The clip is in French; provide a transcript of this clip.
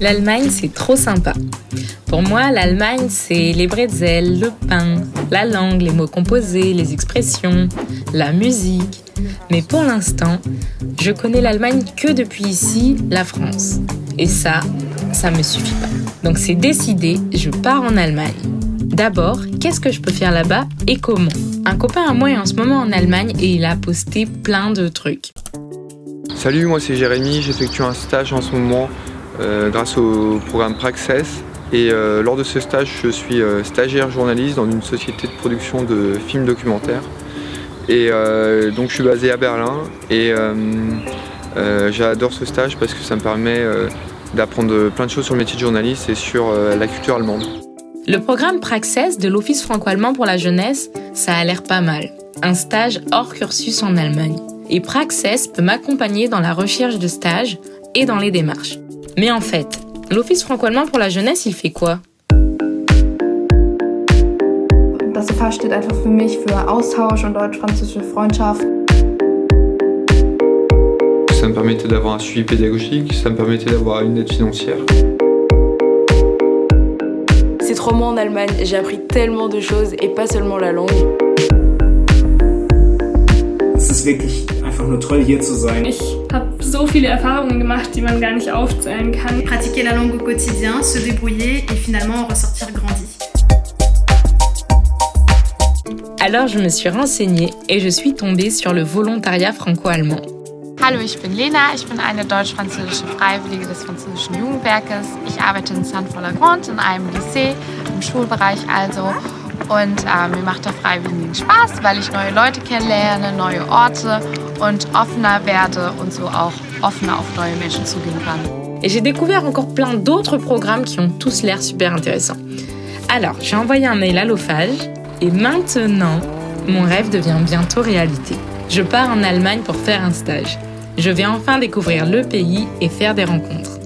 L'Allemagne, c'est trop sympa. Pour moi, l'Allemagne, c'est les bretzels, le pain, la langue, les mots composés, les expressions, la musique. Mais pour l'instant, je connais l'Allemagne que depuis ici, la France. Et ça, ça me suffit pas. Donc c'est décidé, je pars en Allemagne. D'abord, qu'est-ce que je peux faire là-bas et comment? Un copain à moi est en ce moment en Allemagne et il a posté plein de trucs. Salut, moi c'est Jérémy, j'effectue un stage en ce moment grâce au programme Praxis. Et euh, lors de ce stage, je suis euh, stagiaire journaliste dans une société de production de films documentaires. Et donc je suis basé à Berlin et j'adore ce stage parce que ça me permet d'apprendre plein de choses sur le métier de journaliste et sur la culture allemande. Le programme Praxis de l'Office franco-allemand pour la jeunesse, ça a l'air pas mal. Un stage hors cursus en Allemagne. Et Praxis peut m'accompagner dans la recherche de stages et dans les démarches. Mais en fait, l'Office franco-allemand pour la jeunesse, il fait quoi? Das FH steht einfach für mich für Austausch und deutsch-französische Freundschaft. Ça me permettait d'avoir un suivi pédagogique, ça me permettait d'avoir une aide financière. Ces trois mois en Allemagne, j'ai appris tellement de choses et pas seulement la langue. Es ist wirklich einfach nur toll hier zu sein. Ich habe so viele Erfahrungen gemacht, die man gar nicht aufzählen kann. Pratiquer la langue au quotidien, se débrouiller et finalement en ressortir grandi. Alors je me suis renseignée et je suis tombée sur le volontariat franco-allemand. Hallo, ich bin Lena, ich bin eine deutsch-französische Freiwillige des französischen Jugendwerkes. Ich arbeite in Saint-Follagrange in einem Lycée, im Schulbereich also. Und äh, mir macht der Freiwilligen Spaß, weil ich neue Leute kennenlerne, neue Orte und offener werde und so auch offener auf neue Menschen zugehen kann. Et j'ai découvert encore plein d'autres programmes qui ont tous l'air super intéressants. Alors, j'ai envoyé un mail à l'OFAGE et maintenant, mon rêve devient bientôt réalité. Je pars en Allemagne pour faire un stage. Je vais enfin découvrir le pays et faire des rencontres.